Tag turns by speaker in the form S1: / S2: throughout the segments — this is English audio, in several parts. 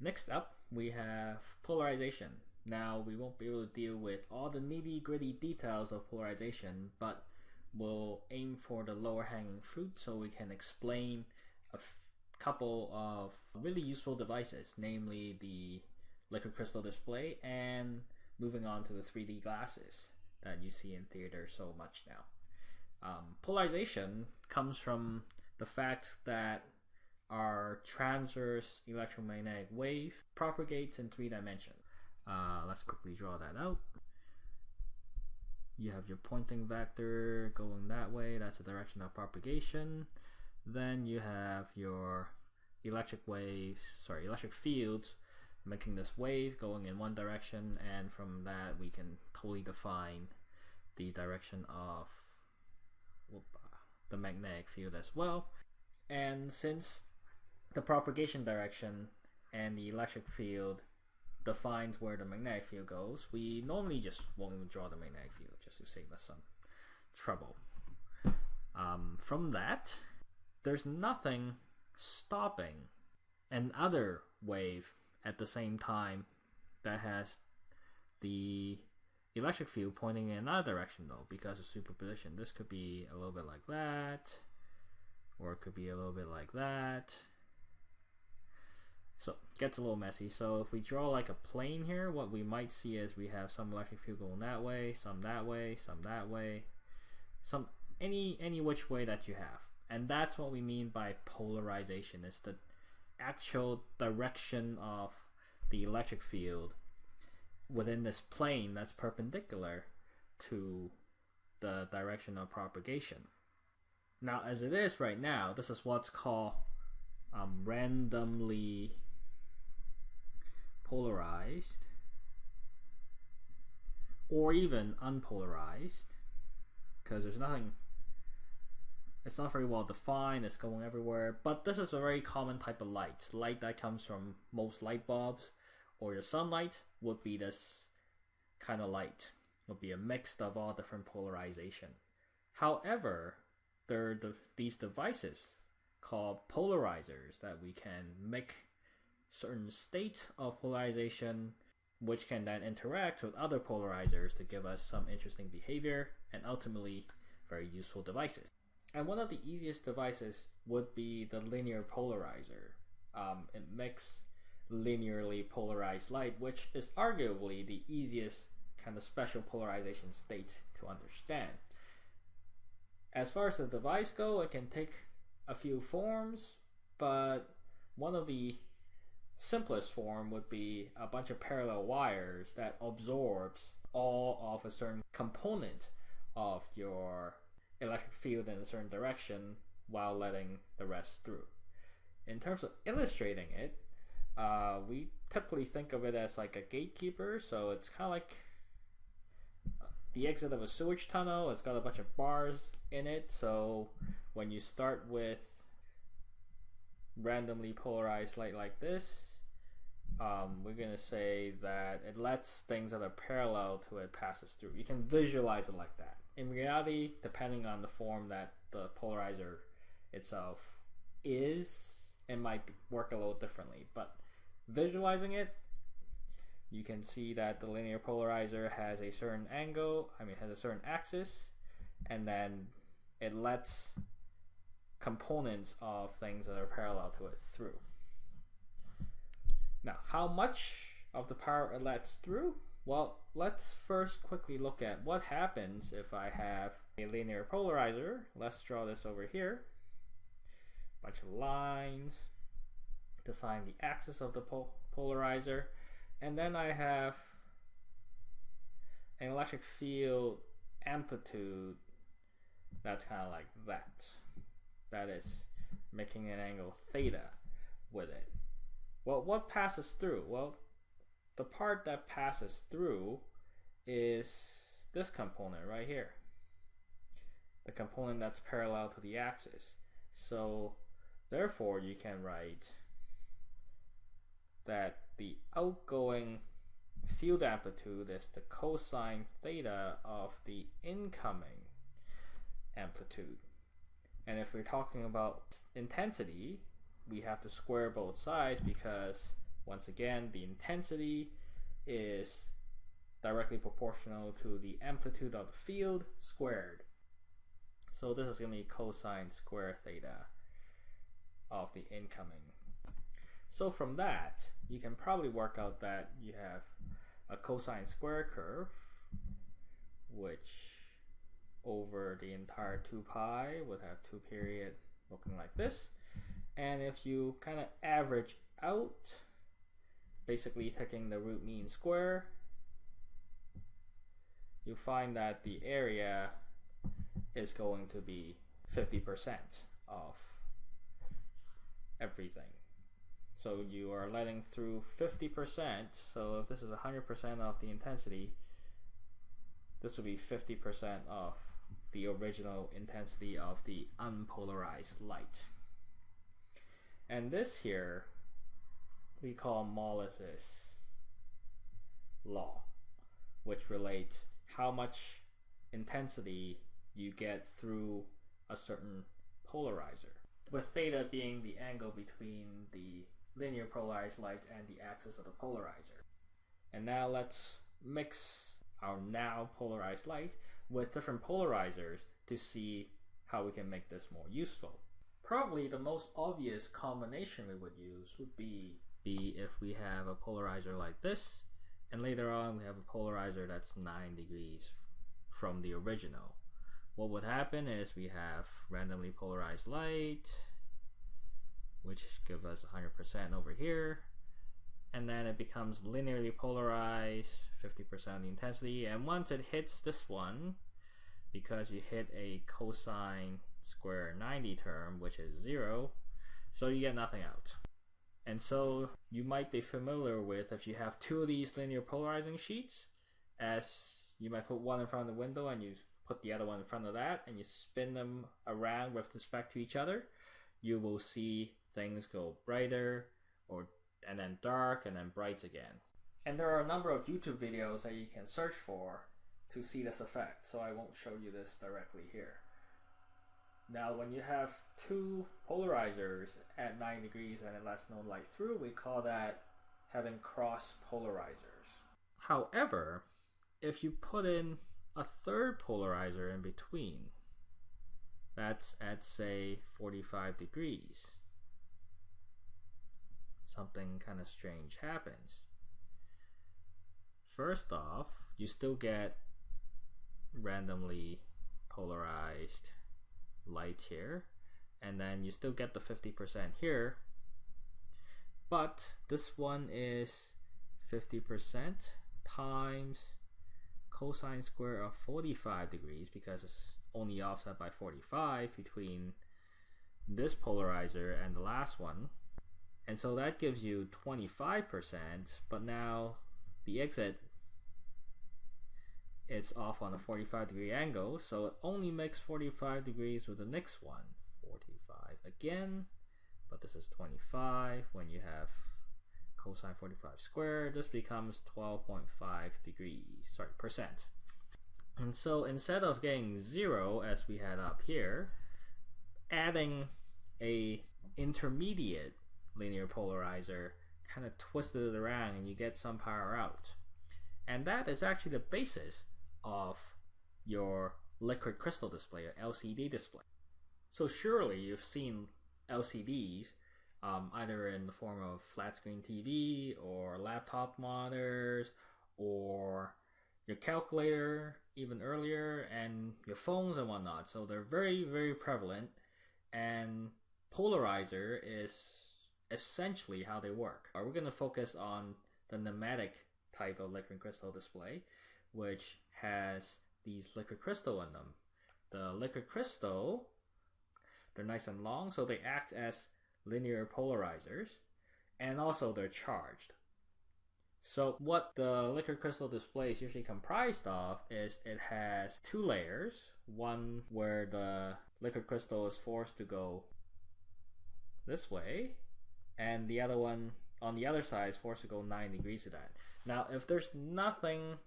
S1: Next up, we have polarization. Now, we won't be able to deal with all the nitty gritty details of polarization, but we'll aim for the lower hanging fruit so we can explain a couple of really useful devices, namely the liquid crystal display and moving on to the 3D glasses that you see in theater so much now. Um, polarization comes from the fact that our transverse electromagnetic wave propagates in three dimensions. Uh, let's quickly draw that out. You have your Poynting vector going that way, that's the direction of propagation. Then you have your electric waves, sorry, electric fields making this wave going in one direction, and from that we can totally define the direction of whoop, the magnetic field as well. And since the propagation direction and the electric field defines where the magnetic field goes, we normally just won't even draw the magnetic field just to save us some trouble. Um, from that, there's nothing stopping an other wave at the same time that has the electric field pointing in another direction though because of superposition. This could be a little bit like that or it could be a little bit like that. So it gets a little messy. So if we draw like a plane here, what we might see is we have some electric field going that way, some that way, some that way, some any any which way that you have. And that's what we mean by polarization. It's the actual direction of the electric field within this plane that's perpendicular to the direction of propagation. Now, as it is right now, this is what's called um, randomly polarized or even unpolarized because there's nothing it's not very well defined, it's going everywhere, but this is a very common type of light. Light that comes from most light bulbs or your sunlight would be this kind of light. Would be a mix of all different polarization. However, there are the, these devices called polarizers that we can make certain state of polarization which can then interact with other polarizers to give us some interesting behavior and ultimately very useful devices. And one of the easiest devices would be the linear polarizer. Um, it makes linearly polarized light, which is arguably the easiest kind of special polarization state to understand. As far as the device go, it can take a few forms, but one of the simplest form would be a bunch of parallel wires that absorbs all of a certain component of your electric field in a certain direction while letting the rest through. In terms of illustrating it, uh, we typically think of it as like a gatekeeper, so it's kind of like the exit of a sewage tunnel. It's got a bunch of bars in it, so when you start with randomly polarized light like this, um, we're going to say that it lets things that are parallel to it passes through. You can visualize it like that in reality, depending on the form that the polarizer itself is, it might work a little differently. But visualizing it, you can see that the linear polarizer has a certain angle, I mean, has a certain axis, and then it lets components of things that are parallel to it through. Now, how much of the power it lets through? Well, let's first quickly look at what happens if I have a linear polarizer. Let's draw this over here. Bunch of lines to find the axis of the pol polarizer. And then I have an electric field amplitude that's kind of like that. That is making an angle theta with it. Well, what passes through? Well, the part that passes through is this component right here. The component that's parallel to the axis. So therefore you can write that the outgoing field amplitude is the cosine theta of the incoming amplitude. And if we're talking about intensity, we have to square both sides because Once again, the intensity is directly proportional to the amplitude of the field squared. So this is going to be cosine square theta of the incoming. So from that, you can probably work out that you have a cosine square curve, which over the entire 2 pi would have 2 period looking like this. And if you kind of average out, basically taking the root mean square, you find that the area is going to be 50% of everything. So you are letting through 50%. So if this is 100% of the intensity, this will be 50% of the original intensity of the unpolarized light. And this here we call Malus's law, which relates how much intensity you get through a certain polarizer. With theta being the angle between the linear polarized light and the axis of the polarizer. And now let's mix our now polarized light with different polarizers to see how we can make this more useful. Probably the most obvious combination we would use would be, be if we have a polarizer like this, and later on we have a polarizer that's 9 degrees from the original. What would happen is we have randomly polarized light, which give us 100% over here, and then it becomes linearly polarized 50% of the intensity and once it hits this one because you hit a cosine square 90 term which is zero so you get nothing out and so you might be familiar with if you have two of these linear polarizing sheets as you might put one in front of the window and you put the other one in front of that and you spin them around with respect to each other you will see things go brighter or and then dark and then bright again. And there are a number of YouTube videos that you can search for to see this effect, so I won't show you this directly here. Now when you have two polarizers at 9 degrees and it lets no light through, we call that having cross polarizers. However, if you put in a third polarizer in between, that's at say 45 degrees, something kind of strange happens. First off, you still get randomly polarized light here, and then you still get the 50% here, but this one is 50% times cosine square of 45 degrees because it's only offset by 45 between this polarizer and the last one. And so that gives you 25%, but now the exit is off on a 45 degree angle, so it only makes 45 degrees with the next one. 45 again, but this is 25. When you have cosine 45 squared, this becomes 12.5 degrees, sorry, percent. And so instead of getting zero as we had up here, adding a intermediate linear polarizer, kind of twisted it around and you get some power out. And that is actually the basis of your liquid crystal display or LCD display. So surely you've seen LCDs um, either in the form of flat screen TV or laptop monitors or your calculator even earlier and your phones and whatnot. So they're very, very prevalent and polarizer is essentially how they work. Uh, we're going to focus on the nematic type of liquid crystal display, which has these liquid crystal in them. The liquid crystal, they're nice and long, so they act as linear polarizers, and also they're charged. So what the liquid crystal display is usually comprised of is it has two layers, one where the liquid crystal is forced to go this way, and the other one on the other side is forced to go 9 degrees to that. Now, if there's nothing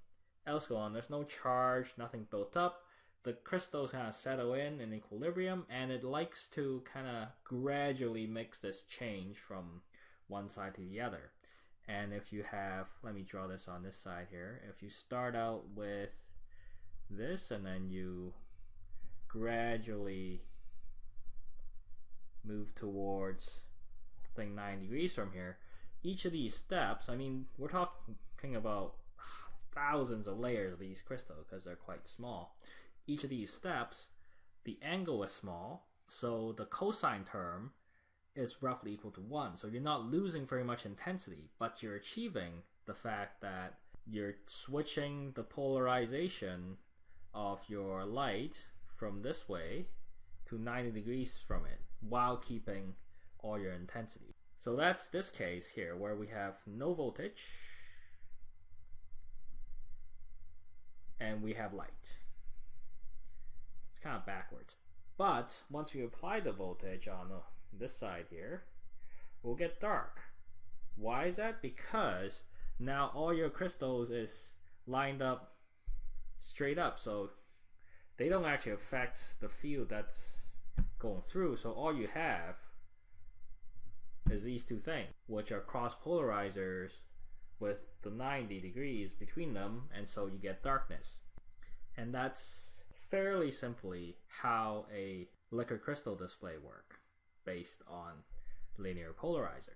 S1: else going on, there's no charge, nothing built up, the crystals kind of settle in in equilibrium and it likes to kind of gradually mix this change from one side to the other. And if you have, let me draw this on this side here. If you start out with this and then you gradually move towards thing 9 degrees from here, each of these steps, I mean, we're talking about thousands of layers of these crystals because they're quite small. Each of these steps, the angle is small, so the cosine term is roughly equal to 1. So you're not losing very much intensity, but you're achieving the fact that you're switching the polarization of your light from this way to 90 degrees from it while keeping all your intensity. So that's this case here where we have no voltage and we have light. It's kind of backwards. But once we apply the voltage on uh, this side here, we'll get dark. Why is that? Because now all your crystals is lined up straight up, so they don't actually affect the field that's going through. So all you have is these two things, which are cross polarizers with the 90 degrees between them, and so you get darkness. And that's fairly simply how a liquid crystal display work based on linear polarizer.